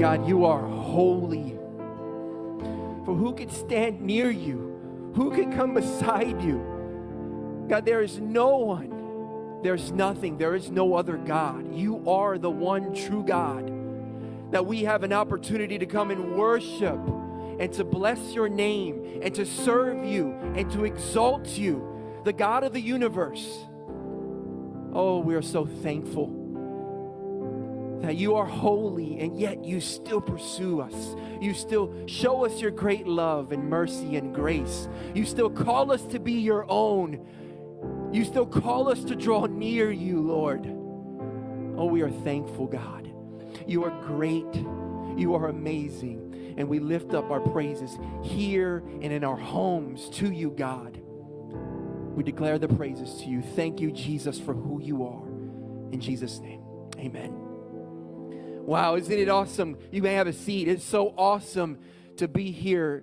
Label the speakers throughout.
Speaker 1: God, you are holy. For who could stand near you? Who could come beside you? God, there is no one, there's nothing, there is no other God. You are the one true God. That we have an opportunity to come and worship and to bless your name and to serve you and to exalt you, the God of the universe. Oh, we are so thankful that you are holy and yet you still pursue us. You still show us your great love and mercy and grace. You still call us to be your own. You still call us to draw near you, Lord. Oh, we are thankful, God. You are great. You are amazing. And we lift up our praises here and in our homes to you, God. We declare the praises to you. Thank you, Jesus, for who you are. In Jesus' name, amen. Wow, isn't it awesome? You may have a seat. It's so awesome to be here,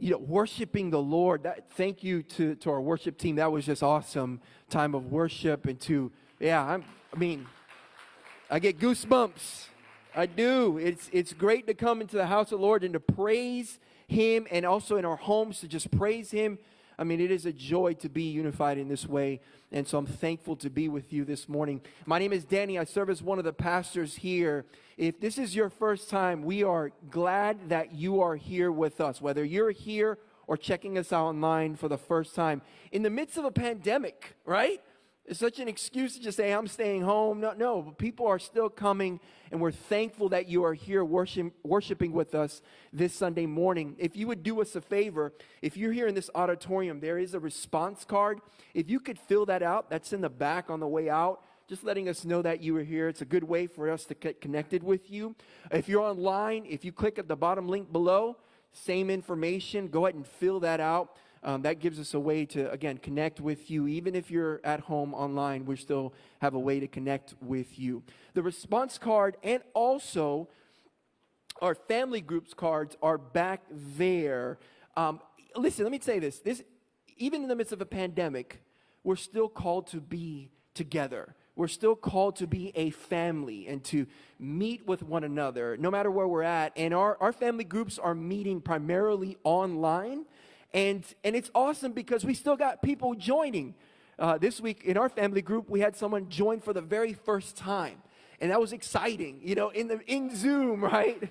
Speaker 1: you know, worshiping the Lord. That, thank you to, to our worship team. That was just awesome time of worship and to, yeah, I'm, I mean, I get goosebumps. I do. It's, it's great to come into the house of the Lord and to praise Him and also in our homes to just praise Him I mean, it is a joy to be unified in this way. And so I'm thankful to be with you this morning. My name is Danny. I serve as one of the pastors here. If this is your first time, we are glad that you are here with us, whether you're here or checking us out online for the first time. In the midst of a pandemic, right? It's such an excuse to just say, I'm staying home. No, no, but people are still coming, and we're thankful that you are here worship, worshiping with us this Sunday morning. If you would do us a favor, if you're here in this auditorium, there is a response card. If you could fill that out, that's in the back on the way out just letting us know that you were here. It's a good way for us to get connected with you. If you're online, if you click at the bottom link below, same information, go ahead and fill that out. Um, that gives us a way to, again, connect with you. Even if you're at home online, we still have a way to connect with you. The response card and also our family groups cards are back there. Um, listen, let me say this. This, even in the midst of a pandemic, we're still called to be together. We're still called to be a family and to meet with one another, no matter where we're at. And our, our family groups are meeting primarily online. And, and it's awesome because we still got people joining. Uh, this week in our family group, we had someone join for the very first time. And that was exciting, you know, in, the, in Zoom, right?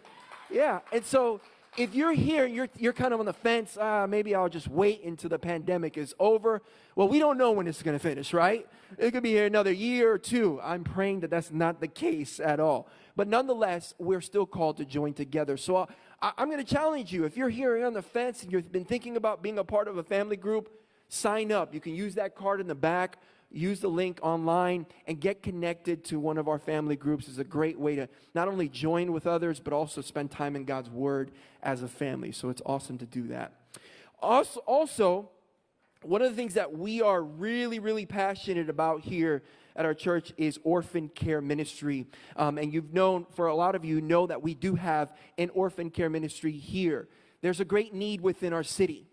Speaker 1: Yeah. And so if you're here and you're, you're kind of on the fence, ah, maybe I'll just wait until the pandemic is over. Well, we don't know when it's going to finish, right? It could be here another year or two. I'm praying that that's not the case at all. But nonetheless, we're still called to join together. So uh, I, am going to challenge you. If you're here on the fence and you've been thinking about being a part of a family group, sign up. You can use that card in the back, use the link online, and get connected to one of our family groups. It's a great way to not only join with others, but also spend time in God's Word as a family. So it's awesome to do that. Also, also one of the things that we are really, really passionate about here at our church is orphan care ministry. Um, and you've known, for a lot of you, know that we do have an orphan care ministry here. There's a great need within our city,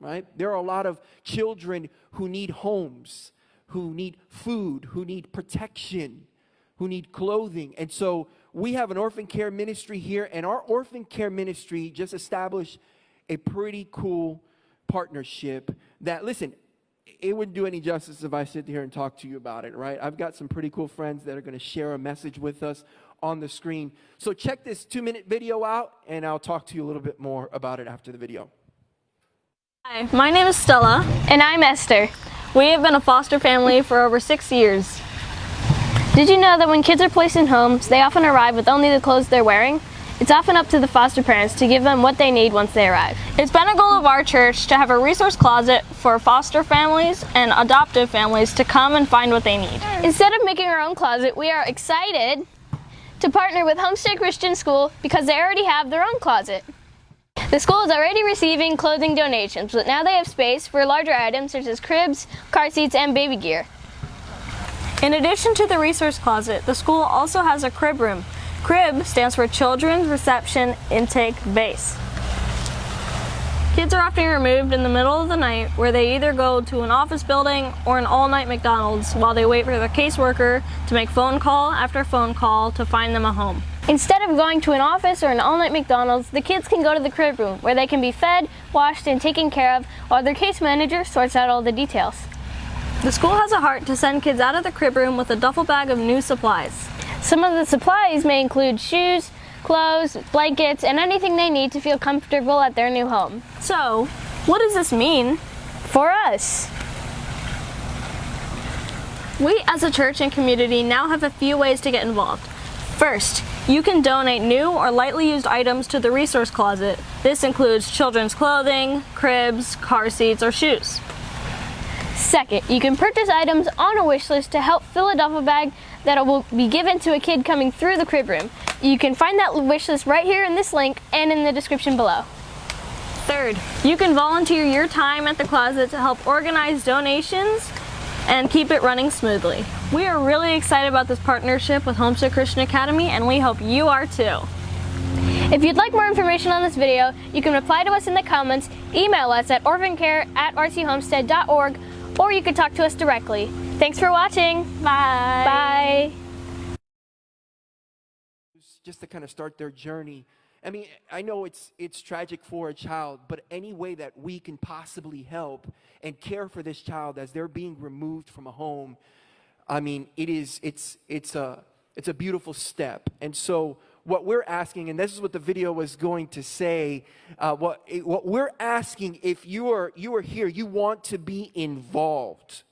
Speaker 1: right? There are a lot of children who need homes, who need food, who need protection, who need clothing. And so we have an orphan care ministry here, and our orphan care ministry just established a pretty cool partnership that, listen, it wouldn't do any justice if I sit here and talk to you about it, right? I've got some pretty cool friends that are going to share a message with us on the screen. So check this two minute video out, and I'll talk to you a little bit more about it after the video.
Speaker 2: Hi, my name is Stella.
Speaker 3: And I'm Esther.
Speaker 2: We have been a foster family for over six years.
Speaker 3: Did you know that when kids are placed in homes, they often arrive with only the clothes they're wearing? It's often up to the foster parents to give them what they need once they arrive.
Speaker 2: It's been a goal of our church to have a resource closet for foster families and adoptive families to come and find what they need.
Speaker 3: Instead of making our own closet, we are excited to partner with Homestead Christian School because they already have their own closet. The school is already receiving clothing donations, but now they have space for larger items such as cribs, car seats, and baby gear.
Speaker 2: In addition to the resource closet, the school also has a crib room CRIB stands for Children's Reception Intake Base. Kids are often removed in the middle of the night where they either go to an office building or an all-night McDonald's while they wait for their caseworker to make phone call after phone call to find them a home.
Speaker 3: Instead of going to an office or an all-night McDonald's, the kids can go to the crib room where they can be fed, washed, and taken care of while their case manager sorts out all the details.
Speaker 2: The school has a heart to send kids out of the crib room with a duffel bag of new supplies.
Speaker 3: Some of the supplies may include shoes, clothes, blankets, and anything they need to feel comfortable at their new home.
Speaker 2: So, what does this mean?
Speaker 3: For us,
Speaker 2: We as a church and community now have a few ways to get involved. First, you can donate new or lightly used items to the resource closet. This includes children's clothing, cribs, car seats, or shoes.
Speaker 3: Second, you can purchase items on a wish list to help fill a duffel bag that will be given to a kid coming through the crib room. You can find that wish list right here in this link and in the description below.
Speaker 2: Third, you can volunteer your time at the closet to help organize donations and keep it running smoothly. We are really excited about this partnership with Homestead Christian Academy and we hope you are too.
Speaker 3: If you'd like more information on this video, you can reply to us in the comments, email us at orphancare at rchomestead.org, or you can talk to us directly. Thanks for watching.
Speaker 2: Bye.
Speaker 3: Bye.
Speaker 1: just to kind of start their journey. I mean, I know it's it's tragic for a child, but any way that we can possibly help and care for this child as they're being removed from a home, I mean, it is it's it's a it's a beautiful step. And so what we're asking, and this is what the video was going to say, uh, what what we're asking, if you are you are here, you want to be involved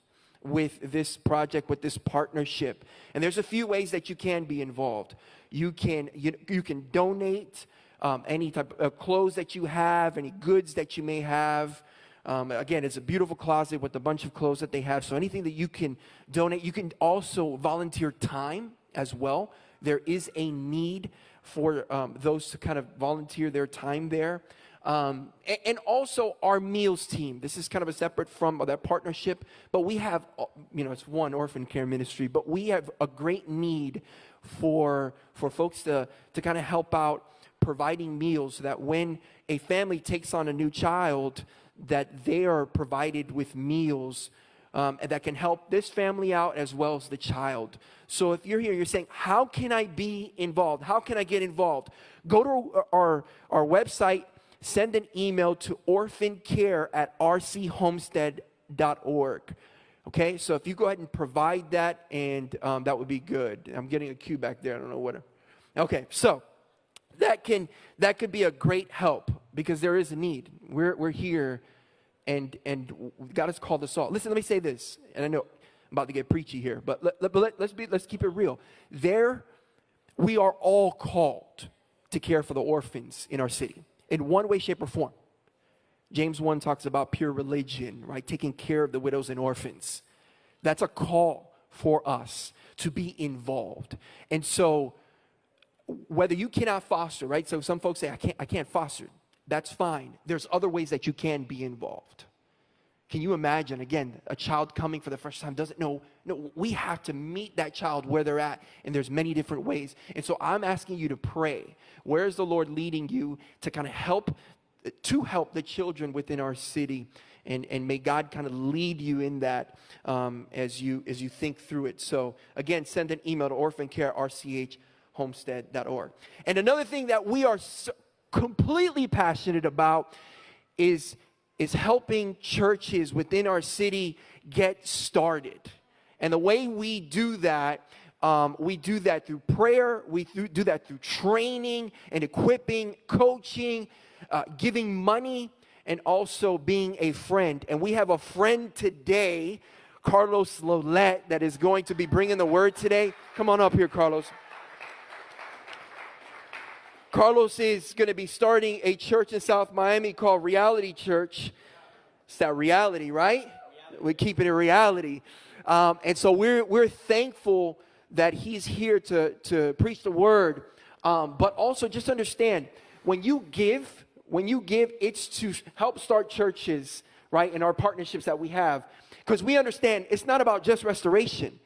Speaker 1: with this project, with this partnership. And there's a few ways that you can be involved. You can you, you can donate um, any type of clothes that you have, any goods that you may have. Um, again, it's a beautiful closet with a bunch of clothes that they have. So anything that you can donate, you can also volunteer time as well. There is a need for um, those to kind of volunteer their time there. Um, and, and, also our meals team. This is kind of a separate from that partnership, but we have, uh, you know, it's one orphan care ministry, but we have a great need for for folks to to kind of help out providing meals so that when a family takes on a new child, that they are provided with meals um, that can help this family out as well as the child. So if you're here, you're saying, How can I be involved? How can I get involved? Go to our, our website, send an email to orphancare at rchomestead.org. Okay, so if you go ahead and provide that, and um, that would be good. I'm getting a cue back there. I don't know what. Okay, so that can that could be a great help because there is a need. We're we're here, and and God has called us all. Listen, let me say this, and I know I'm about to get preachy here, but let, let, let, let's be let's keep it real. There, we are all called to care for the orphans in our city in one way, shape, or form. James 1 talks about pure religion, right? Taking care of the widows and orphans. That's a call for us to be involved. And so, whether you cannot foster, right? So, some folks say, I can't, I can't foster. That's fine. There's other ways that you can be involved. Can you imagine, again, a child coming for the first time doesn't know? No, we have to meet that child where they're at, and there's many different ways. And so I'm asking you to pray. Where is the Lord leading you to kind of help to help the children within our city. And, and may God kind of lead you in that um, as, you, as you think through it. So, again, send an email to orphancarerchomestead.org. And another thing that we are so completely passionate about is, is helping churches within our city get started. And the way we do that um, we do that through prayer. We do that through training and equipping, coaching, uh, giving money, and also being a friend. And we have a friend today, Carlos Lolette, that is going to be bringing the word today. Come on up here, Carlos. Carlos is going to be starting a church in South Miami called Reality Church. It's that reality, right? We keep it it reality. Um, and so we're, we're thankful that he's here to, to preach the word. Um, but also just understand when you give, when you give, it's to help start churches, right, in our partnerships that we have. Because we understand it's not about just restoration.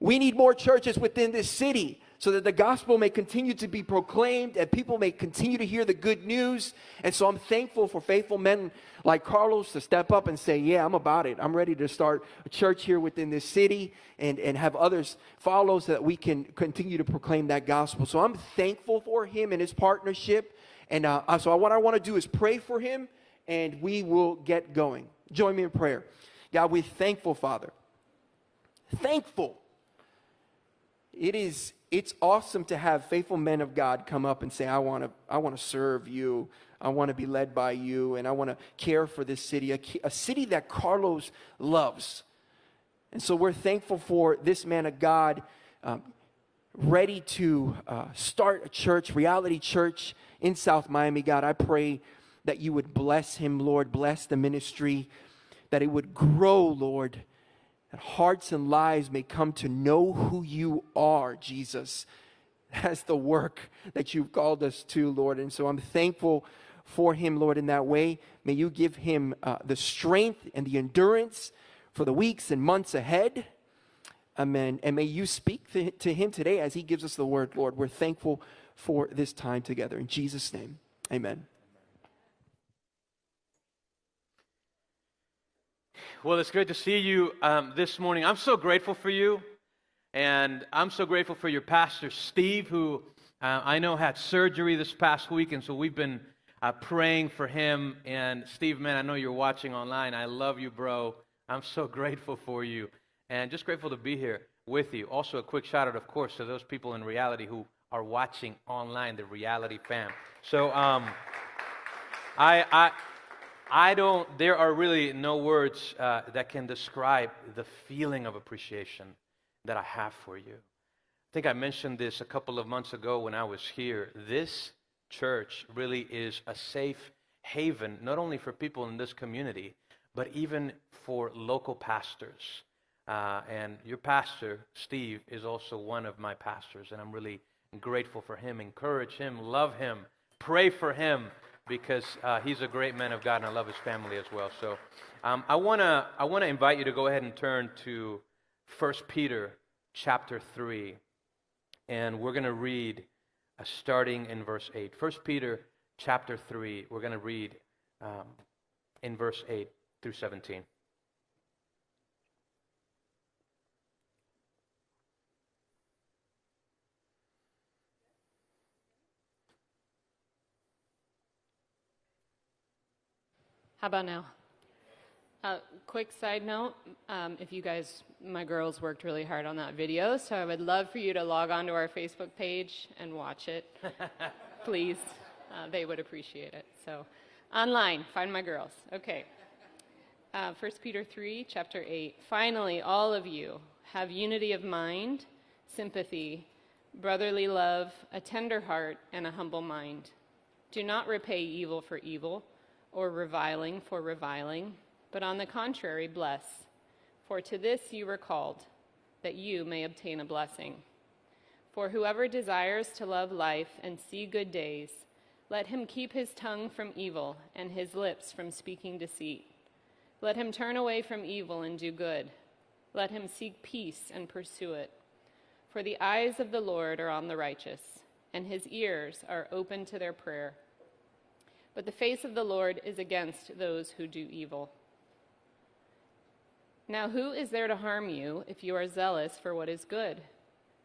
Speaker 1: We need more churches within this city so that the gospel may continue to be proclaimed and people may continue to hear the good news. And so I'm thankful for faithful men like Carlos to step up and say, Yeah, I'm about it. I'm ready to start a church here within this city and, and have others follow so that we can continue to proclaim that gospel. So I'm thankful for him and his partnership. And uh, so what I want to do is pray for him and we will get going. Join me in prayer. God, we're thankful, Father. Thankful. It is it's awesome to have faithful men of God come up and say, I want to, I want to serve you. I want to be led by you, and I want to care for this city, a, a city that Carlos loves. And so we're thankful for this man of God um, ready to uh, start a church, reality church in South Miami. God, I pray that you would bless him, Lord, bless the ministry, that it would grow, Lord that hearts and lives may come to know who you are, Jesus. That's the work that you've called us to, Lord. And so I'm thankful for him, Lord, in that way. May you give him uh, the strength and the endurance for the weeks and months ahead. Amen. And may you speak to, to him today as he gives us the word, Lord. We're thankful for this time together. In Jesus' name, amen.
Speaker 4: Well, it's great to see you um, this morning. I'm so grateful for you. And I'm so grateful for your pastor, Steve, who uh, I know had surgery this past week. And so we've been uh, praying for him. And Steve, man, I know you're watching online. I love you, bro. I'm so grateful for you. And just grateful to be here with you. Also, a quick shout out, of course, to those people in reality who are watching online, the reality fam. So, um, I, I, I don't, there are really no words uh, that can describe the feeling of appreciation that I have for you. I think I mentioned this a couple of months ago when I was here. This church really is a safe haven, not only for people in this community, but even for local pastors. Uh, and your pastor, Steve, is also one of my pastors, and I'm really grateful for him. Encourage him, love him, pray for him because uh, he's a great man of God, and I love his family as well. So um, I want to I wanna invite you to go ahead and turn to 1 Peter chapter 3, and we're going to read uh, starting in verse 8. 1 Peter chapter 3, we're going to read um, in verse 8 through 17.
Speaker 5: How about now? Uh, quick side note um, if you guys, my girls worked really hard on that video, so I would love for you to log on to our Facebook page and watch it. Please. Uh, they would appreciate it. So, online, find my girls. Okay. Uh, 1 Peter 3, chapter 8. Finally, all of you have unity of mind, sympathy, brotherly love, a tender heart, and a humble mind. Do not repay evil for evil or reviling for reviling, but on the contrary, bless. For to this you were called, that you may obtain a blessing. For whoever desires to love life and see good days, let him keep his tongue from evil and his lips from speaking deceit. Let him turn away from evil and do good. Let him seek peace and pursue it. For the eyes of the Lord are on the righteous, and his ears are open to their prayer but the face of the Lord is against those who do evil. Now, who is there to harm you if you are zealous for what is good?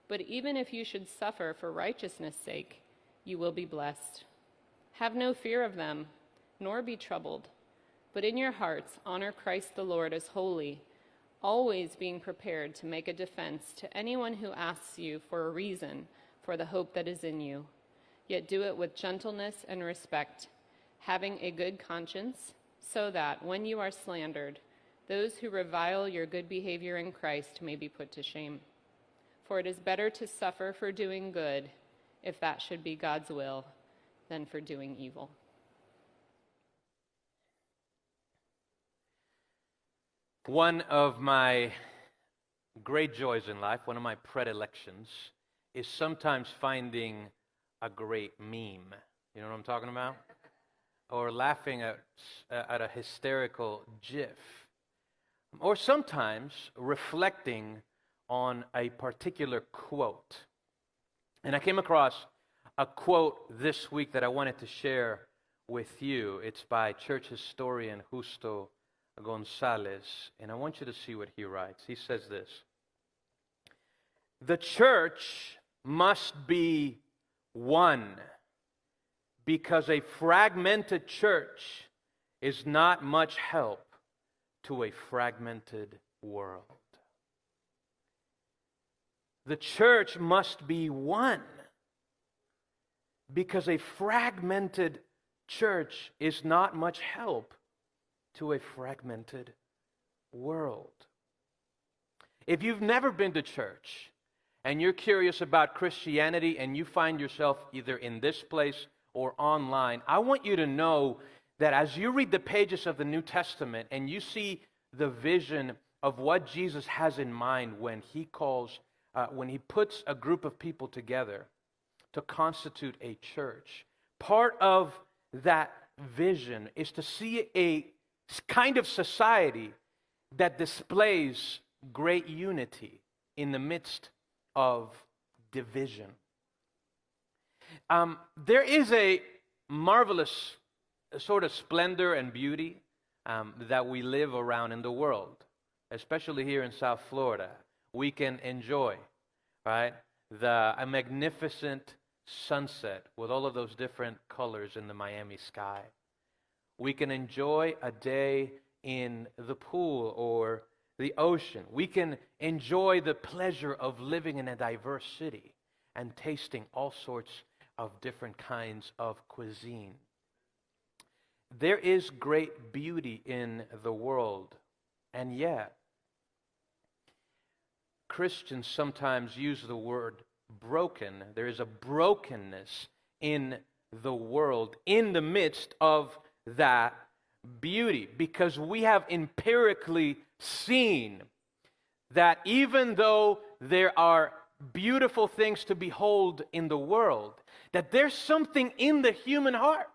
Speaker 5: But even if you should suffer for righteousness' sake, you will be blessed. Have no fear of them, nor be troubled, but in your hearts honor Christ the Lord as holy, always being prepared to make a defense to anyone who asks you for a reason for the hope that is in you. Yet do it with gentleness and respect having a good conscience, so that when you are slandered, those who revile your good behavior in Christ may be put to shame. For it is better to suffer for doing good, if that should be God's will, than for doing evil.
Speaker 4: One of my great joys in life, one of my predilections, is sometimes finding a great meme. You know what I'm talking about? Or laughing at, uh, at a hysterical gif, or sometimes reflecting on a particular quote. And I came across a quote this week that I wanted to share with you. It's by church historian Justo Gonzalez, and I want you to see what he writes. He says this The church must be one because a fragmented church is not much help to a fragmented world. The church must be one because a fragmented church is not much help to a fragmented world. If you've never been to church and you're curious about Christianity and you find yourself either in this place or online, I want you to know that as you read the pages of the New Testament and you see the vision of what Jesus has in mind when he calls, uh, when he puts a group of people together to constitute a church, part of that vision is to see a kind of society that displays great unity in the midst of division. Um, there is a marvelous sort of splendor and beauty um, that we live around in the world, especially here in South Florida. We can enjoy, right, the, a magnificent sunset with all of those different colors in the Miami sky. We can enjoy a day in the pool or the ocean. We can enjoy the pleasure of living in a diverse city and tasting all sorts of different kinds of cuisine. There is great beauty in the world, and yet, Christians sometimes use the word broken. There is a brokenness in the world in the midst of that beauty because we have empirically seen that even though there are beautiful things to behold in the world, that there's something in the human heart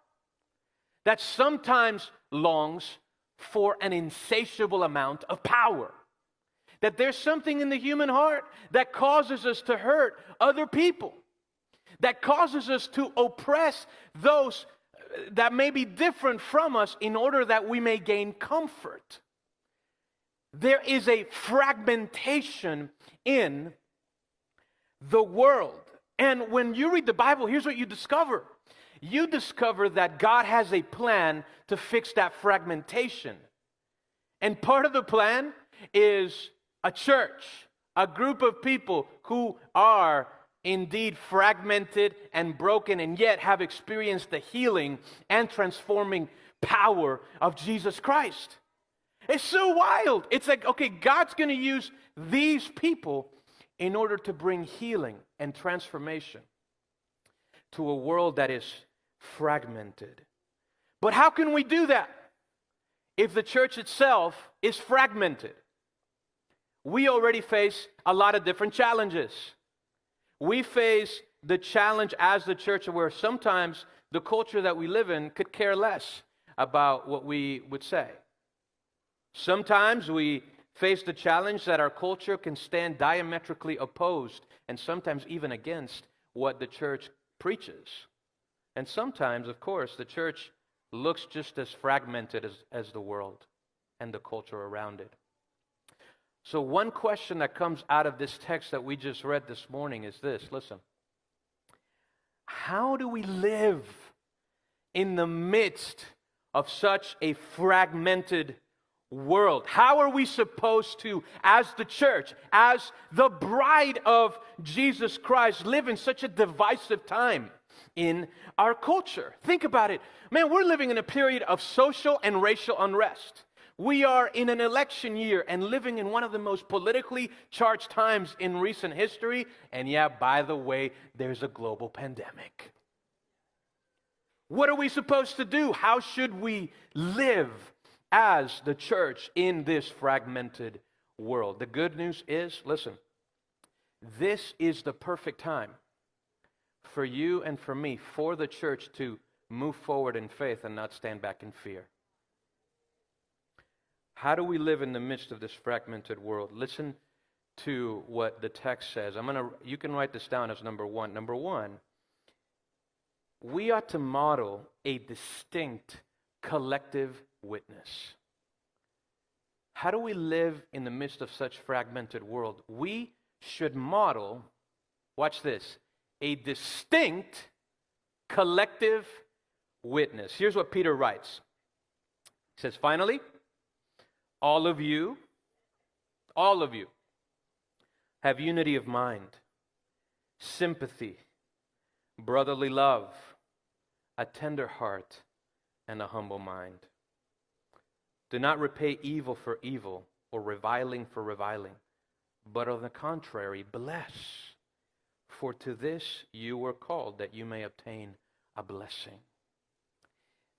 Speaker 4: that sometimes longs for an insatiable amount of power. That there's something in the human heart that causes us to hurt other people, that causes us to oppress those uh, that may be different from us in order that we may gain comfort. There is a fragmentation in the world. And when you read the Bible, here's what you discover you discover that God has a plan to fix that fragmentation. And part of the plan is a church, a group of people who are indeed fragmented and broken, and yet have experienced the healing and transforming power of Jesus Christ. It's so wild. It's like, okay, God's going to use these people in order to bring healing and transformation to a world that is fragmented. But how can we do that if the church itself is fragmented? We already face a lot of different challenges. We face the challenge as the church where sometimes the culture that we live in could care less about what we would say. Sometimes we face the challenge that our culture can stand diametrically opposed and sometimes even against what the church preaches. And sometimes, of course, the church looks just as fragmented as, as the world and the culture around it. So, one question that comes out of this text that we just read this morning is this listen, how do we live in the midst of such a fragmented world? How are we supposed to, as the church, as the bride of Jesus Christ, live in such a divisive time in our culture? Think about it. Man, we're living in a period of social and racial unrest. We are in an election year and living in one of the most politically charged times in recent history. And yeah, by the way, there's a global pandemic. What are we supposed to do? How should we live as the church in this fragmented world? The good news is listen, this is the perfect time for you and for me, for the church to move forward in faith and not stand back in fear. How do we live in the midst of this fragmented world? Listen to what the text says. I'm going to you can write this down as number 1. Number 1, we ought to model a distinct collective witness. How do we live in the midst of such fragmented world? We should model watch this, a distinct collective witness. Here's what Peter writes. He says, "Finally, all of you all of you have unity of mind, sympathy, brotherly love, a tender heart, and a humble mind. Do not repay evil for evil or reviling for reviling, but on the contrary, bless. For to this you were called, that you may obtain a blessing.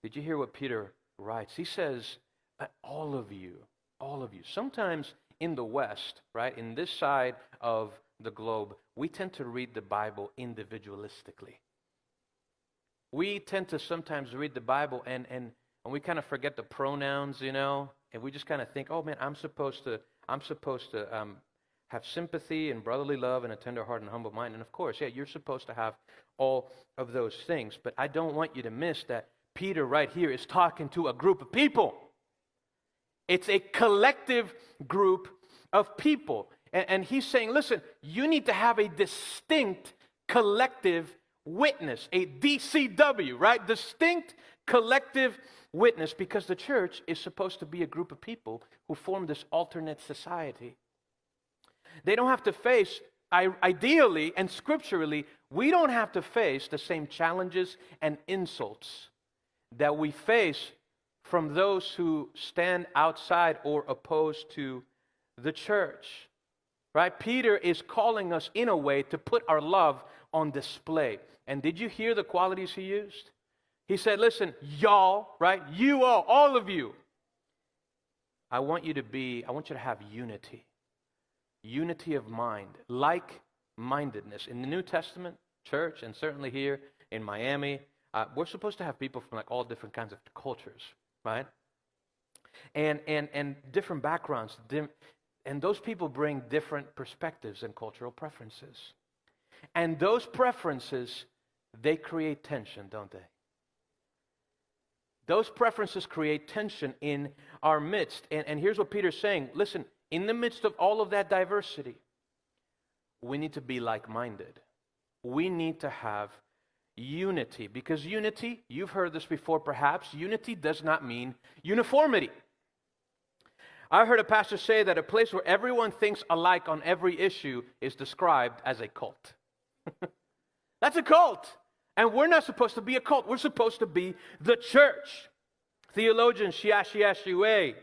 Speaker 4: Did you hear what Peter writes? He says, uh, All of you, all of you. Sometimes in the West, right, in this side of the globe, we tend to read the Bible individualistically. We tend to sometimes read the Bible and, and, and we kind of forget the pronouns, you know, and we just kind of think, oh man, I'm supposed to, I'm supposed to um, have sympathy and brotherly love and a tender heart and humble mind. And of course, yeah, you're supposed to have all of those things. But I don't want you to miss that Peter right here is talking to a group of people. It's a collective group of people. And, and, he's saying, listen, you need to have a distinct collective witness, a DCW, right? Distinct collective witness, because the church is supposed to be a group of people who form this alternate society. They don't have to face, ideally and scripturally, we don't have to face the same challenges and insults that we face from those who stand outside or opposed to the church. Right? Peter is calling us in a way to put our love on display. And did you hear the qualities he used? He said, Listen, y'all, right? You all, all of you. I want you to be, I want you to have unity. Unity of mind, like mindedness. In the New Testament church, and certainly here in Miami, uh, we're supposed to have people from like all different kinds of cultures, right? And, and, and different backgrounds. And those people bring different perspectives and cultural preferences. And those preferences, they create tension, don't they? Those preferences create tension in our midst. And, and here's what Peter's saying listen, in the midst of all of that diversity, we need to be like minded. We need to have unity. Because unity, you've heard this before perhaps, unity does not mean uniformity. I heard a pastor say that a place where everyone thinks alike on every issue is described as a cult. That's a cult. And we're not supposed to be a cult. We're supposed to be the church. Theologian Xiaxue,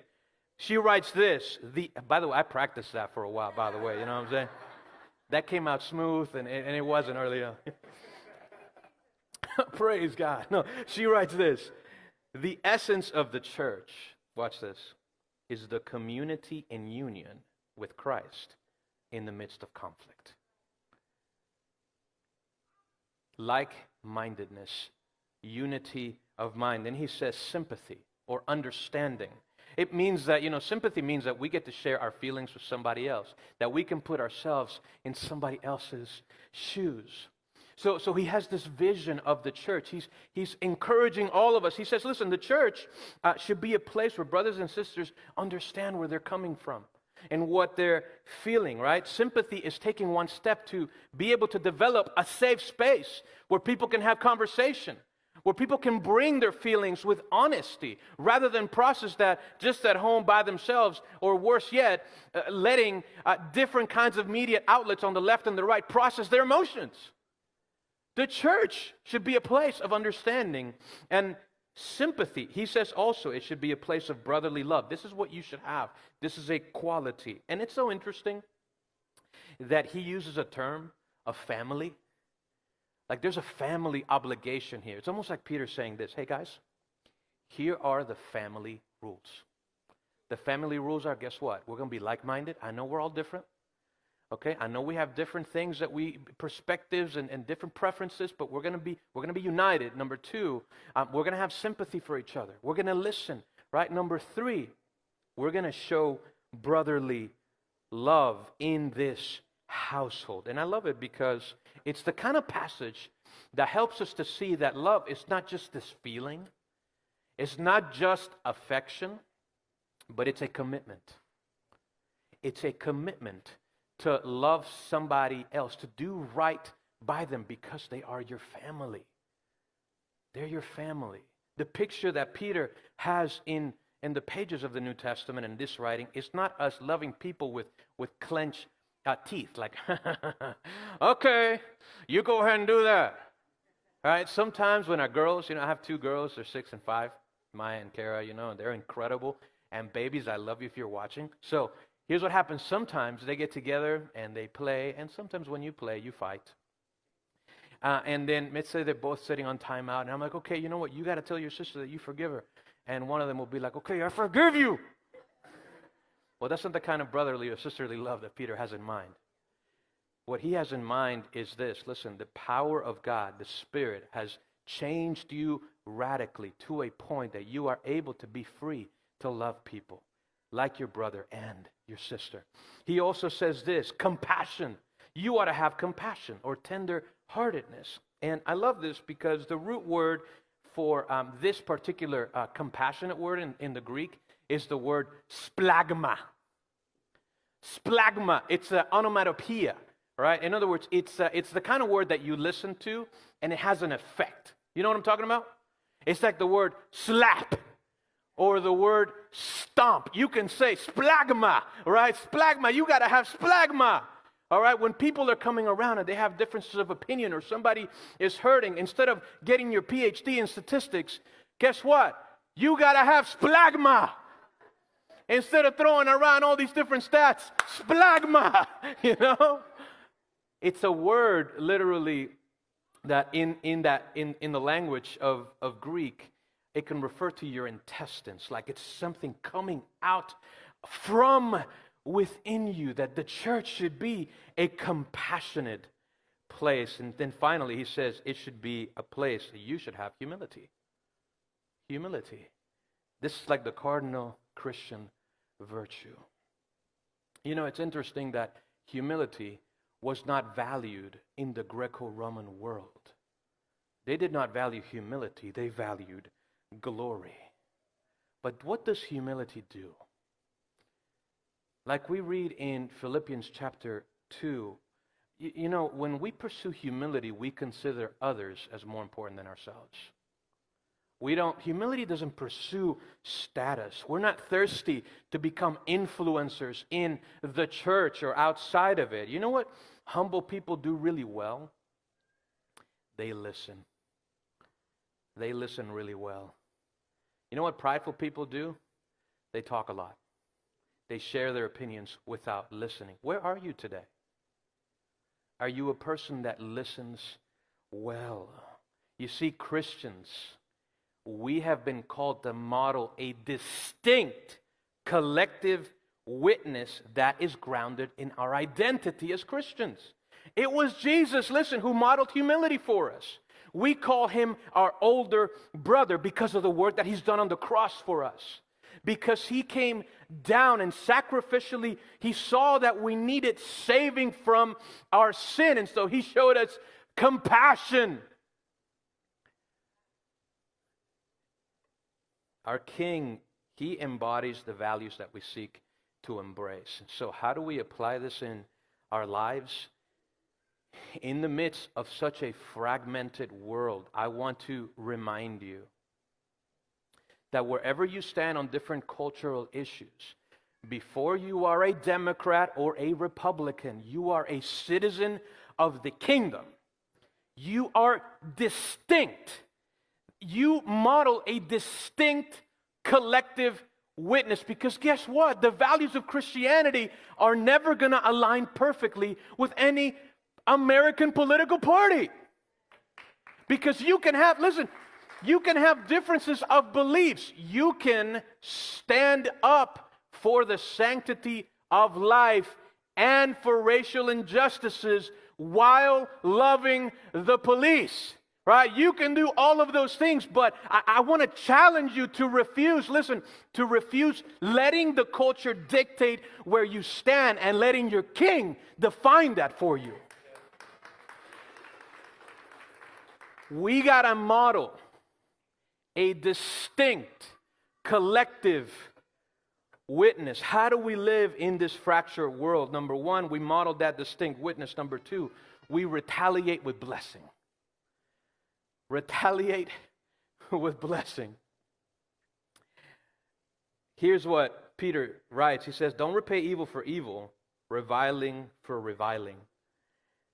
Speaker 4: she writes this. The, by the way, I practiced that for a while, by the way. You know what I'm saying? That came out smooth, and, and it wasn't earlier. Praise God. No, she writes this. The essence of the church, watch this, is the community in union with Christ in the midst of conflict. Like mindedness, unity of mind. Then he says sympathy or understanding. It means that, you know, sympathy means that we get to share our feelings with somebody else, that we can put ourselves in somebody else's shoes. So, so he has this vision of the church. He's, he's encouraging all of us. He says, listen, the church uh, should be a place where brothers and sisters understand where they're coming from and what they're feeling, right? Sympathy is taking one step to be able to develop a safe space where people can have conversation, where people can bring their feelings with honesty rather than process that just at home by themselves, or worse yet, uh, letting uh, different kinds of media outlets on the left and the right process their emotions. The church should be a place of understanding and sympathy. He says also it should be a place of brotherly love. This is what you should have. This is a quality. And it's so interesting that he uses a term of family. Like there's a family obligation here. It's almost like Peter saying this hey, guys, here are the family rules. The family rules are guess what? We're going to be like minded. I know we're all different. Okay, I know we have different things that we perspectives and, and different preferences, but we're gonna be we're gonna be united. Number two, um, we're gonna have sympathy for each other. We're gonna listen. Right. Number three, we're gonna show brotherly love in this household. And I love it because it's the kind of passage that helps us to see that love is not just this feeling, it's not just affection, but it's a commitment. It's a commitment to love somebody else, to do right by them because they are your family. They're your family. The picture that Peter has in, in the pages of the New Testament in this writing is not us loving people with, with clenched uh, teeth, like, okay, you go ahead and do that. All right, sometimes when our girls, you know, I have two girls, they're six and five, Maya and Kara, you know, and they're incredible. And babies, I love you if you're watching. So here's what happens sometimes they get together and they play, and sometimes when you play, you fight. Uh, and then let's say they're both sitting on timeout, and I'm like, okay, you know what? You got to tell your sister that you forgive her. And one of them will be like, okay, I forgive you. well, that's not the kind of brotherly or sisterly love that Peter has in mind. What he has in mind is this listen, the power of God, the Spirit, has changed you radically to a point that you are able to be free to love people like your brother and your sister. He also says this compassion. You ought to have compassion or tender heartedness. And I love this because the root word for um, this particular uh, compassionate word in, in the Greek is the word splagma. Splagma, it's an onomatopoeia, right? In other words, it's, uh, it's the kind of word that you listen to and it has an effect. You know what I'm talking about? It's like the word slap or the word stomp. You can say splagma, right? Splagma, you got to have splagma. All right, when people are coming around and they have differences of opinion or somebody is hurting, instead of getting your PhD in statistics, guess what? You got to have splagma. Instead of throwing around all these different stats, splagma, you know? It's a word literally that in, in, that, in, in the language of, of Greek, it can refer to your intestines, like it's something coming out from within you, that the church should be a compassionate place. And then finally, he says it should be a place that you should have humility. Humility. This is like the cardinal Christian virtue. You know, it's interesting that humility was not valued in the Greco Roman world. They did not value humility, they valued glory. But what does humility do? Like we read in Philippians chapter 2, you, you, know, when we pursue humility, we consider others as more important than ourselves. We don't, humility doesn't pursue status. We're not thirsty to become influencers in the church or outside of it. You know what humble people do really well? They listen. They listen really well. You know what prideful people do? They talk a lot. They share their opinions without listening. Where are you today? Are you a person that listens well? You see, Christians, we have been called to model a distinct collective witness that is grounded in our identity as Christians. It was Jesus, listen, who modeled humility for us. We call him our older brother because of the work that he's done on the cross for us. Because he came down and sacrificially he saw that we needed saving from our sin and so he showed us compassion. Our king he embodies the values that we seek to embrace. So how do we apply this in our lives in the midst of such a fragmented world i want to remind you that wherever you stand on different cultural issues, before you are a Democrat or a Republican, you are a citizen of the kingdom. You are distinct. You model a distinct collective witness because guess what? The values of Christianity are never going to align perfectly with any American political party. Because you can have, listen, you can have differences of beliefs. You can stand up for the sanctity of life and for racial injustices while loving the police. right? You can do all of those things, but I, I want to challenge you to refuse, listen, to refuse letting the culture dictate where you stand and letting your king define that for you. We got to model a distinct collective witness. How do we live in this fractured world? Number one, we model that distinct witness. Number two, we retaliate with blessing. Retaliate with blessing. Here's what Peter writes He says, Don't repay evil for evil, reviling for reviling.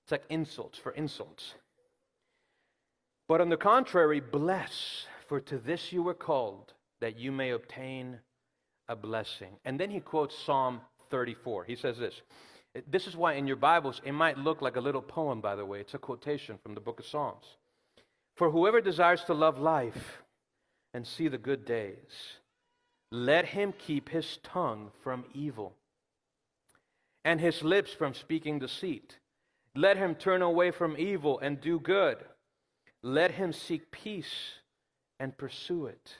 Speaker 4: It's like insults for insults. But on the contrary, bless, for to this you were called, that you may obtain a blessing. And then he quotes Psalm 34. He says this. This is why in your Bibles it might look like a little poem, by the way. It's a quotation from the book of Psalms. For whoever desires to love life and see the good days, let him keep his tongue from evil and his lips from speaking deceit. Let him turn away from evil and do good. Let him seek peace and pursue it.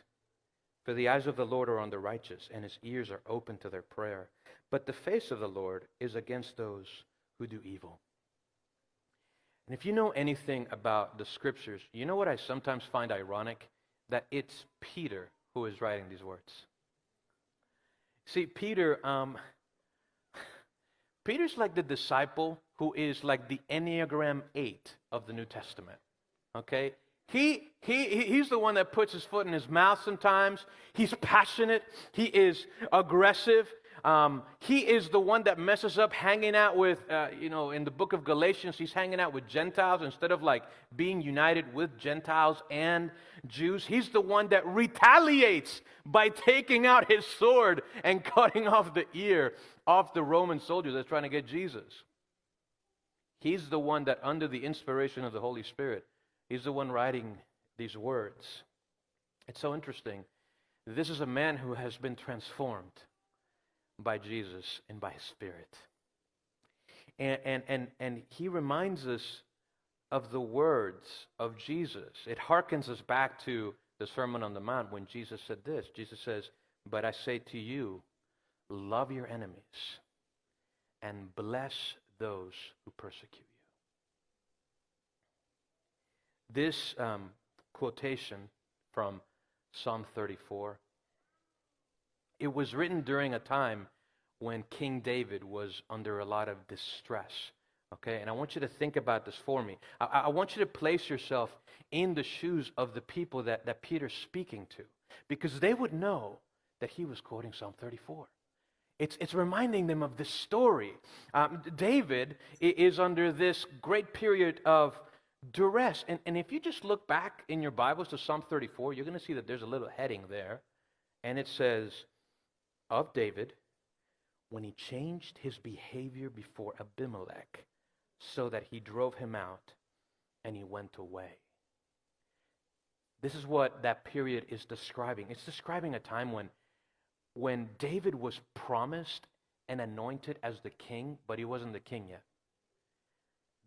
Speaker 4: For the eyes of the Lord are on the righteous, and his ears are open to their prayer. But the face of the Lord is against those who do evil. And if you know anything about the scriptures, you know what I sometimes find ironic? That it's Peter who is writing these words. See, Peter, um, Peter's like the disciple who is like the Enneagram 8 of the New Testament. Okay? He, he, he's the one that puts his foot in his mouth sometimes. He's passionate. He is aggressive. Um, he is the one that messes up hanging out with, uh, you know, in the book of Galatians, he's hanging out with Gentiles instead of like being united with Gentiles and Jews. He's the one that retaliates by taking out his sword and cutting off the ear off the Roman soldier that's trying to get Jesus. He's the one that, under the inspiration of the Holy Spirit, He's the one writing these words. It's so interesting. This is a man who has been transformed by Jesus and by His Spirit. And, and, and, and he reminds us of the words of Jesus. It harkens us back to the Sermon on the Mount when Jesus said this Jesus says, But I say to you, love your enemies and bless those who persecute This um, quotation from Psalm 34, it was written during a time when King David was under a lot of distress. Okay, and I want you to think about this for me. I, I, want you to place yourself in the shoes of the people that, that Peter's speaking to, because they would know that he was quoting Psalm 34. It's, it's reminding them of this story. Um, David is under this great period of duress. And, and if you just look back in your Bibles to Psalm 34, you're going to see that there's a little heading there. And it says, Of David, when he changed his behavior before Abimelech, so that he drove him out and he went away. This is what that period is describing. It's describing a time when, when David was promised and anointed as the king, but he wasn't the king yet.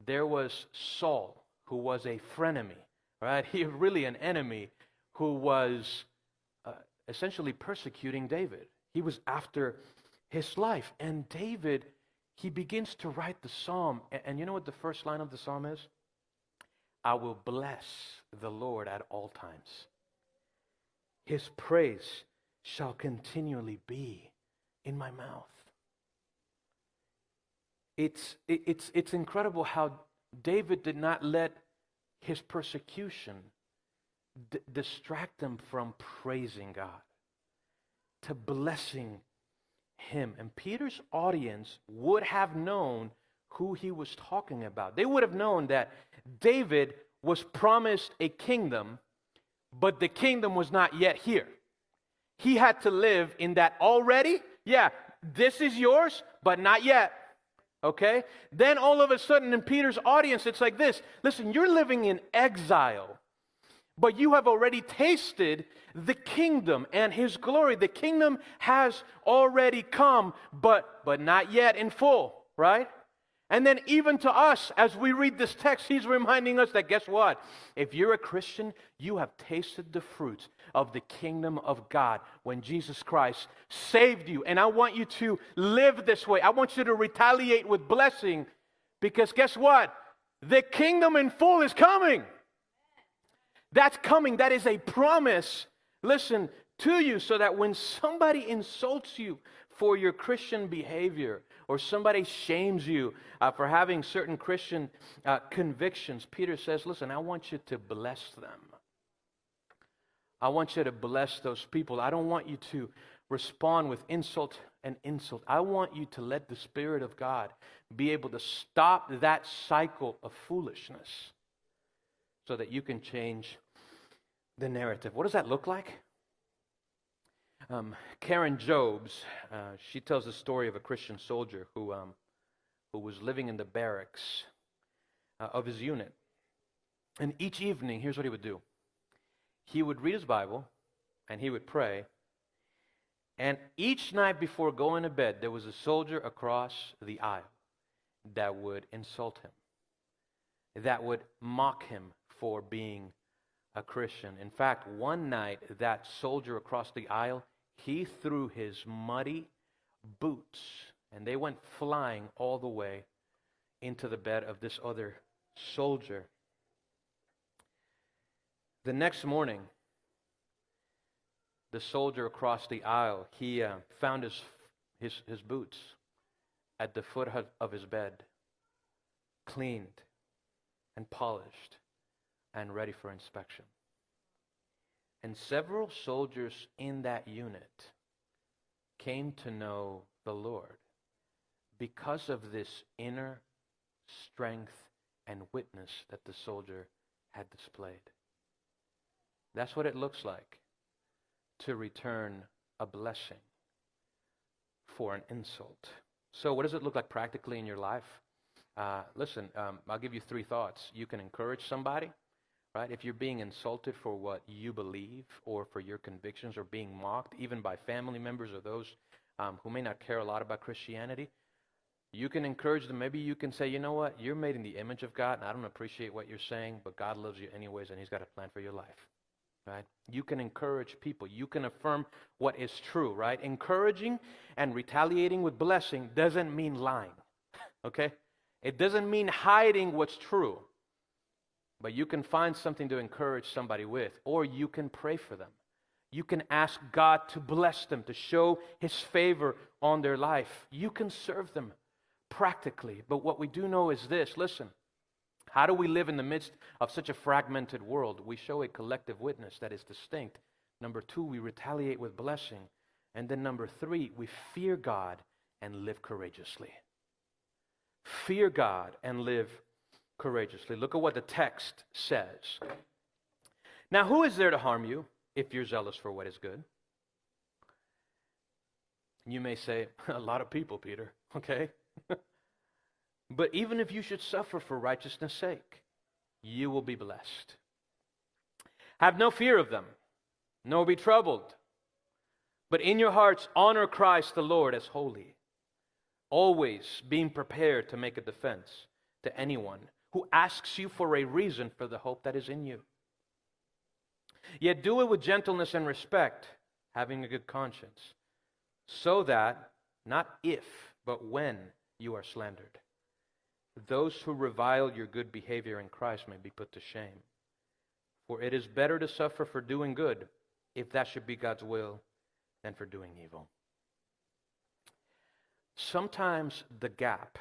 Speaker 4: There was Saul, who was a frenemy, right? He really an enemy who was uh, essentially persecuting David. He was after his life. And David, he begins to write the psalm. And, and you know what the first line of the psalm is? I will bless the Lord at all times. His praise shall continually be in my mouth. It's, it's, it's incredible how David did not let his persecution d- distract him from praising God, to blessing him. And Peter's audience would have known who he was talking about. They would have known that David was promised a kingdom, but the kingdom was not yet here. He had to live in that already. Yeah, this is yours, but not yet. Okay? Then all of a sudden in Peter's audience, it's like this listen, you're living in exile, but you have already tasted the kingdom and his glory. The kingdom has already come, but, but not yet in full, right? And then, even to us, as we read this text, he's reminding us that guess what? If you're a Christian, you have tasted the fruits of the kingdom of God when Jesus Christ saved you. And I want you to live this way. I want you to retaliate with blessing because guess what? The kingdom in full is coming. That's coming. That is a promise. Listen to you so that when somebody insults you for your Christian behavior, or somebody shames you uh, for having certain Christian uh, convictions, Peter says, Listen, I want you to bless them. I want you to bless those people. I don't want you to respond with insult and insult. I want you to let the Spirit of God be able to stop that cycle of foolishness so that you can change the narrative. What does that look like? Um, Karen Jobes, uh, she tells the story of a Christian soldier who, um, who was living in the barracks uh, of his unit. And each evening, here's what he would do he would read his Bible and he would pray. And each night before going to bed, there was a soldier across the aisle that would insult him, that would mock him for being a Christian. In fact, one night, that soldier across the aisle, he threw his muddy boots, and they went flying all the way into the bed of this other soldier. The next morning, the soldier across the aisle, he uh, found his, his, his boots at the foot of his bed, cleaned and polished and ready for inspection. And several soldiers in that unit came to know the Lord because of this inner strength and witness that the soldier had displayed. That's what it looks like to return a blessing for an insult. So, what does it look like practically in your life? Uh, listen, um, I'll give you three thoughts. You can encourage somebody, right? If you're being insulted for what you believe or for your convictions or being mocked, even by family members or those um, who may not care a lot about Christianity, you can encourage them. Maybe you can say, you know what? You're made in the image of God, and I don't appreciate what you're saying, but God loves you anyways, and He's got a plan for your life. Right? You can encourage people. You can affirm what is true, right? Encouraging and retaliating with blessing doesn't mean lying. Okay? It doesn't mean hiding what's true. But you can find something to encourage somebody with, or you can pray for them. You can ask God to bless them, to show His favor on their life. You can serve them practically. But what we do know is this listen, how do we live in the midst of such a fragmented world? We show a collective witness that is distinct. Number two, we retaliate with blessing. And then number three, we fear God and live courageously. Fear God and live courageously. Look at what the text says. Now, who is there to harm you if you're zealous for what is good? You may say, a lot of people, Peter, okay? but even if you should suffer for righteousness' sake, you will be blessed. Have no fear of them, nor be troubled. But in your hearts, honor Christ the Lord as holy, always being prepared to make a defense to anyone who asks you for a reason for the hope that is in you. Yet do it with gentleness and respect, having a good conscience, so that, not if, but when you are slandered, those who revile your good behavior in Christ may be put to shame. For it is better to suffer for doing good, if that should be God's will, than for doing evil. Sometimes the gap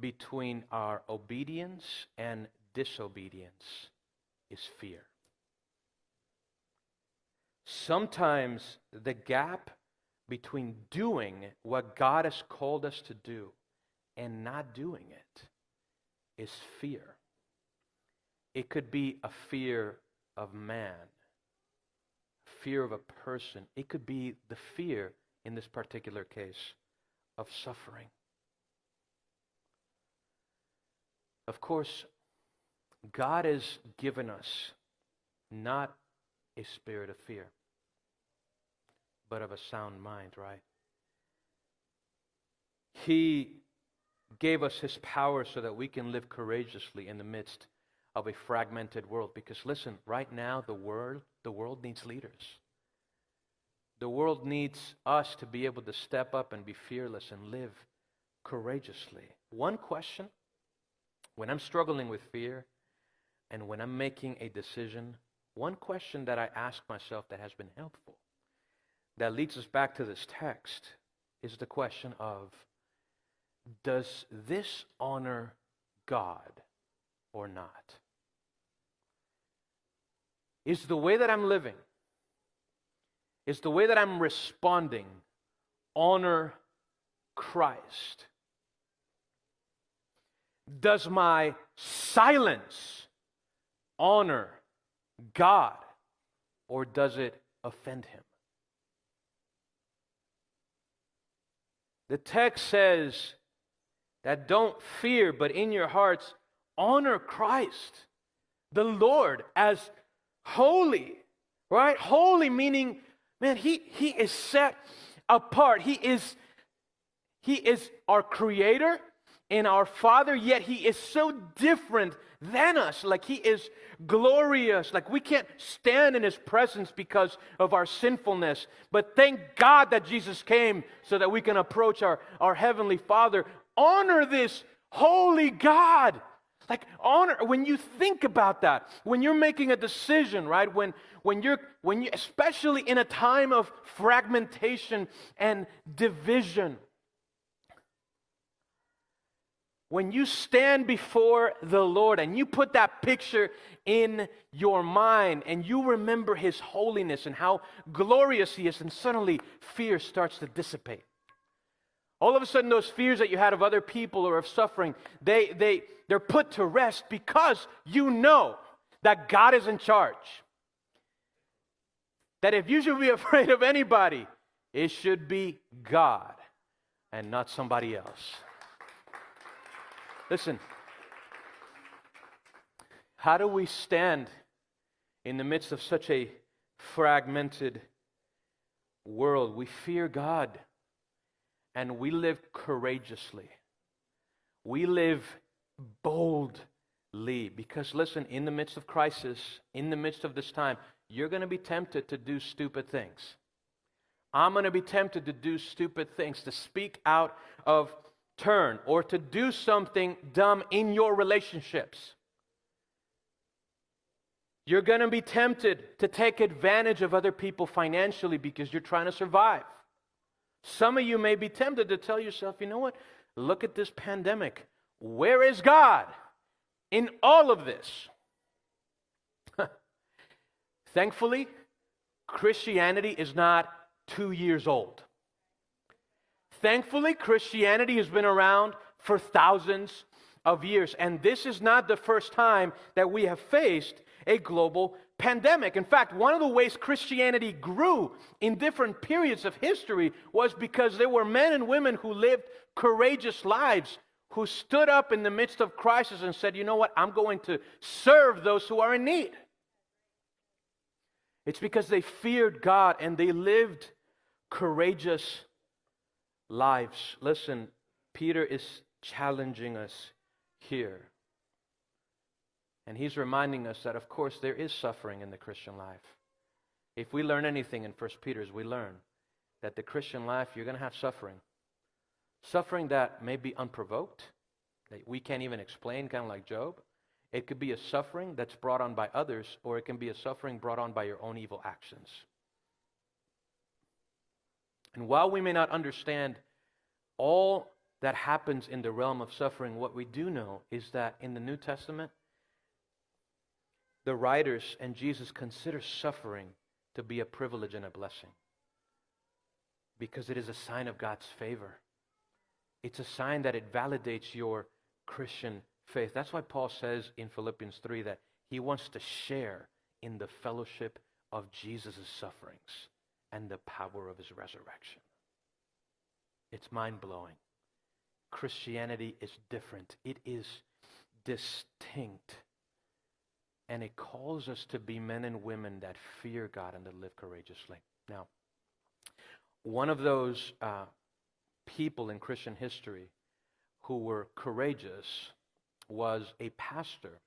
Speaker 4: between our obedience and disobedience is fear. Sometimes the gap between doing what God has called us to do and not doing it is fear. It could be a fear of man, fear of a person. It could be the fear, in this particular case, of suffering. Of course, God has given us not a spirit of fear, but of a sound mind, right? He gave us his power so that we can live courageously in the midst of a fragmented world. Because listen, right now the world, the world needs leaders. The world needs us to be able to step up and be fearless and live courageously. One question when I'm struggling with fear and when I'm making a decision, one question that I ask myself that has been helpful, that leads us back to this text, is the question of Does this honor God or not? Is the way that I'm living, is the way that I'm responding honor Christ? Does my silence honor God or does it offend him? The text says that don't fear, but in your hearts honor Christ, the Lord, as holy, right? Holy meaning Man, he, he is set apart. He is, he is our creator and our father, yet he is so different than us. Like he is glorious. Like we can't stand in his presence because of our sinfulness. But thank God that Jesus came so that we can approach our, our heavenly father. Honor this holy God. Like honor, when you think about that, when you're making a decision, right? When when you're when you especially in a time of fragmentation and division. When you stand before the Lord and you put that picture in your mind and you remember His holiness and how glorious He is, and suddenly fear starts to dissipate. All of a sudden, those fears that you had of other people or of suffering, they, they, they're put to rest because you know that God is in charge. That if you should be afraid of anybody, it should be God and not somebody else. Listen, how do we stand in the midst of such a fragmented world? We fear God and we live courageously. We live boldly. Because, listen, in the midst of crisis, in the midst of this time, you're going to be tempted to do stupid things. I'm going to be tempted to do stupid things, to speak out of turn, or to do something dumb in your relationships. You're going to be tempted to take advantage of other people financially because you're trying to survive. Some of you may be tempted to tell yourself, you know what? Look at this pandemic. Where is God in all of this? Thankfully, Christianity is not two years old. Thankfully, Christianity has been around for thousands of years. And this is not the first time that we have faced a global pandemic. In fact, one of the ways Christianity grew in different periods of history was because there were men and women who lived courageous lives, who stood up in the midst of crisis and said, You know what? I'm going to serve those who are in need. It's because they feared God and they lived courageous lives. Listen, Peter is challenging us here. And he's reminding us that, of course, there is suffering in the Christian life. If we learn anything in 1 Peter's, we learn that the Christian life, you're going to have suffering. Suffering that may be unprovoked, that we can't even explain, kind of like Job. It could be a suffering that's brought on by others, or it can be a suffering brought on by your own evil actions. And while we may not understand all that happens in the realm of suffering, what we do know is that in the New Testament, the writers and Jesus consider suffering to be a privilege and a blessing because it is a sign of God's favor. It's a sign that it validates your Christian faith. That's why Paul says in Philippians 3 that he wants to share in the fellowship of Jesus' sufferings and the power of his resurrection. It's mind blowing. Christianity is different, it is distinct. And it calls us to be men and women that fear God and to live courageously. Now, one of those uh, people in Christian history who were courageous was a pastor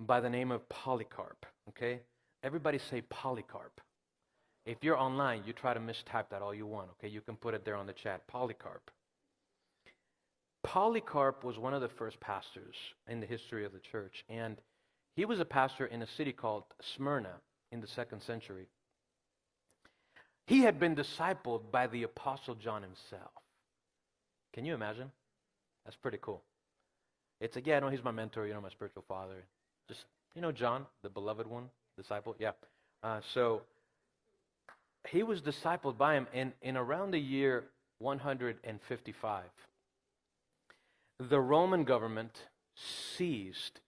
Speaker 4: by the name of Polycarp. Okay? Everybody say Polycarp. If you're online, you try to mistype that all you want. Okay? You can put it there on the chat. Polycarp. Polycarp was one of the first pastors in the history of the church, and he was a pastor in a city called Smyrna in the second century. He had been discipled by the Apostle John himself. Can you imagine? That's pretty cool. It's like, yeah, no, he's my mentor, you know, my spiritual father. Just, you know, John, the beloved one, disciple? Yeah. Uh, so he was discipled by him in, in around the year 155. The Roman government seized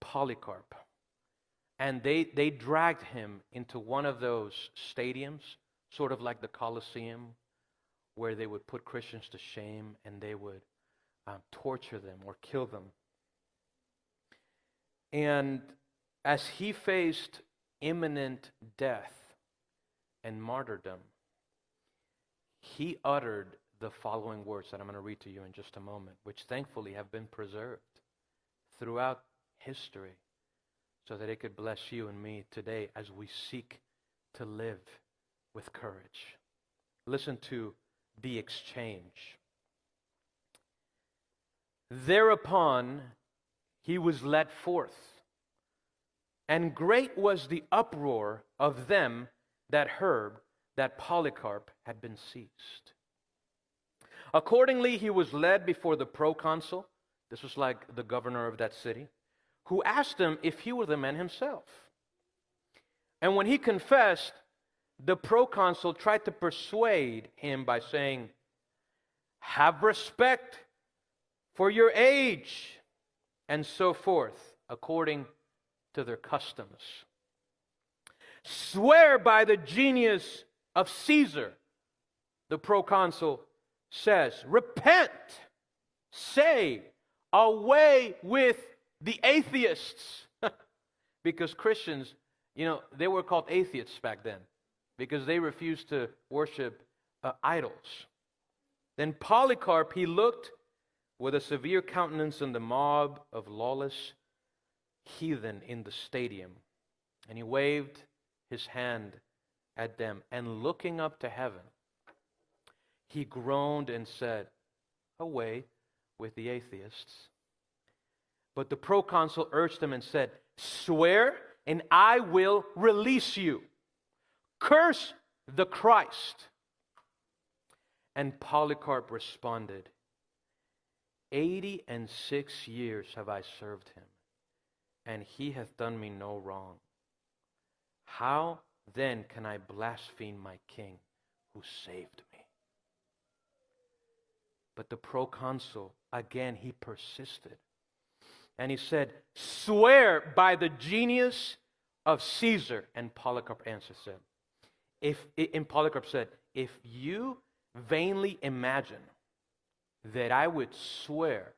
Speaker 4: Polycarp and they, they dragged him into one of those stadiums, sort of like the Colosseum, where they would put Christians to shame and they would um, torture them or kill them. And as he faced imminent death and martyrdom, he uttered the following words that I'm going to read to you in just a moment, which thankfully have been preserved throughout history so that it could bless you and me today as we seek to live with courage. Listen to the exchange. Thereupon he was led forth, and great was the uproar of them that Herb, that Polycarp had been seized. Accordingly, he was led before the proconsul. This was like the governor of that city who asked him if he were the man himself. And when he confessed, the proconsul tried to persuade him by saying, Have respect for your age, and so forth, according to their customs. Swear by the genius of Caesar, the proconsul says, Repent, say, away with the atheists. because Christians, you know, they were called atheists back then because they refused to worship uh, idols. Then Polycarp, he looked with a severe countenance on the mob of lawless heathen in the stadium, and he waved his hand at them, and looking up to heaven, he groaned and said, Away with the atheists. But the proconsul urged him and said, Swear, and I will release you. Curse the Christ. And Polycarp responded, Eighty and six years have I served him, and he hath done me no wrong. How then can I blaspheme my king who saved me? But the proconsul, again, he persisted and he said, Swear by the genius of Caesar. And Polycarp answered, said, if, and Polycarp said, If you vainly imagine that I would swear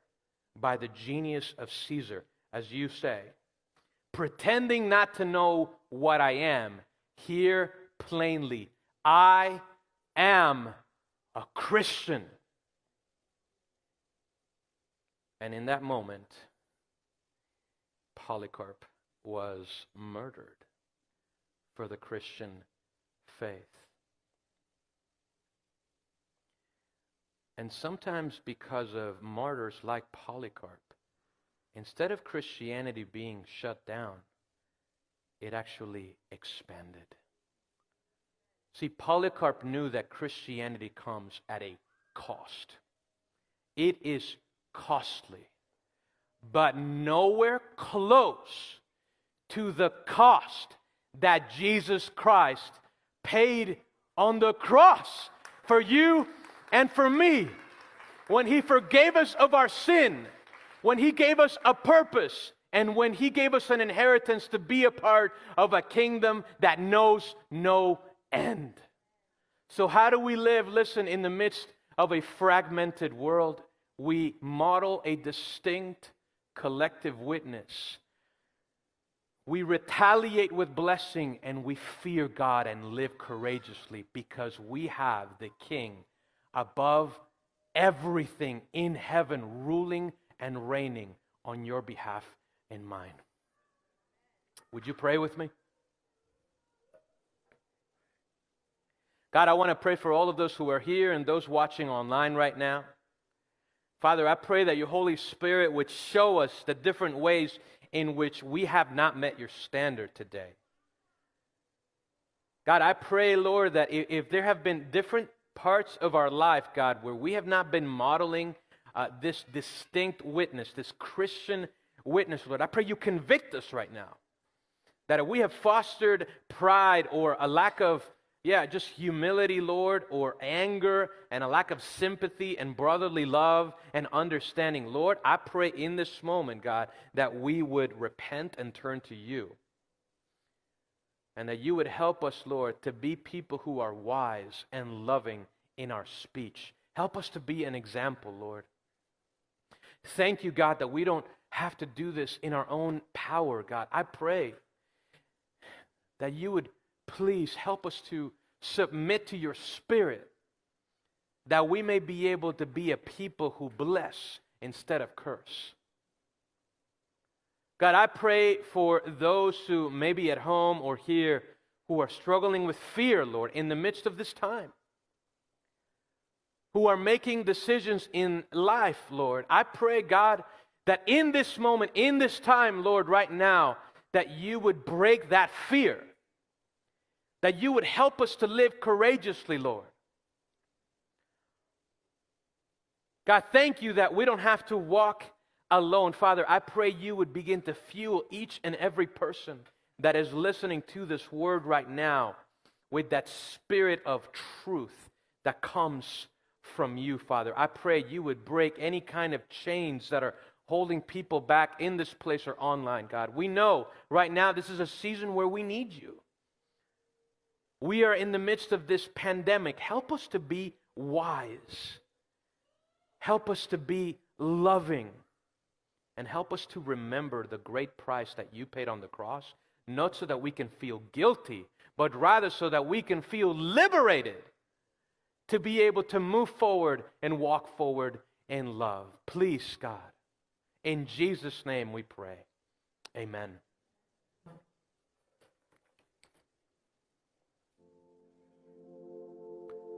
Speaker 4: by the genius of Caesar, as you say, pretending not to know what I am, hear plainly, I am a Christian. And in that moment, Polycarp was murdered for the Christian faith. And sometimes, because of martyrs like Polycarp, instead of Christianity being shut down, it actually expanded. See, Polycarp knew that Christianity comes at a cost. It is costly but nowhere close to the cost that Jesus Christ paid on the cross for you and for me. When He forgave us of our sin, when He gave us a purpose, and when He gave us an inheritance to be a part of a kingdom that knows no end. So, how do we live? Listen, in the midst of a fragmented world, we model a distinct collective witness. We retaliate with blessing and we fear God and live courageously because we have the King above everything in heaven ruling and reigning on your behalf and mine. Would you pray with me? God, I want to pray for all of those who are here and those watching online right now. Father, I pray that your Holy Spirit would show us the different ways in which we have not met your standard today. God, I pray, Lord, that if, there have been different parts of our life, God, where we have not been modeling uh, this distinct witness, this Christian witness, Lord, I pray you convict us right now. That if we have fostered pride or a lack of yeah, just humility, Lord, or anger and a lack of sympathy and brotherly love and understanding. Lord, I pray in this moment, God, that we would repent and turn to you. And that you would help us, Lord, to be people who are wise and loving in our speech. Help us to be an example, Lord. Thank you, God, that we don't have to do this in our own power, God. I pray that you would please help us to submit to your spirit that we may be able to be a people who bless instead of curse. God, I pray for those who may be at home or here who are struggling with fear, Lord, in the midst of this time, who are making decisions in life, Lord. I pray, God, that in this moment, in this time, Lord, right now, that you would break that fear that you would help us to live courageously, Lord. God, thank you that we don't have to walk alone. Father, I pray you would begin to fuel each and every person that is listening to this word right now with that spirit of truth that comes from you, Father. I pray you would break any kind of chains that are holding people back in this place or online, God. We know right now this is a season where we need you. We are in the midst of this pandemic. Help us to be wise. Help us to be loving. And help us to remember the great price that you paid on the cross, not so that we can feel guilty, but rather so that we can feel liberated to be able to move forward and walk forward in love. Please, God, in Jesus' name we pray. Amen.